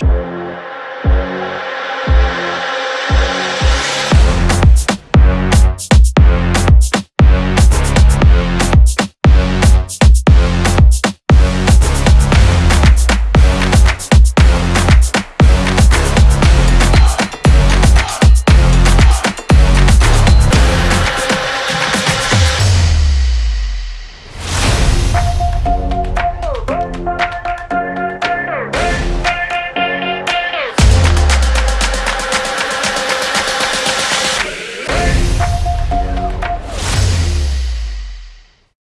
Bye.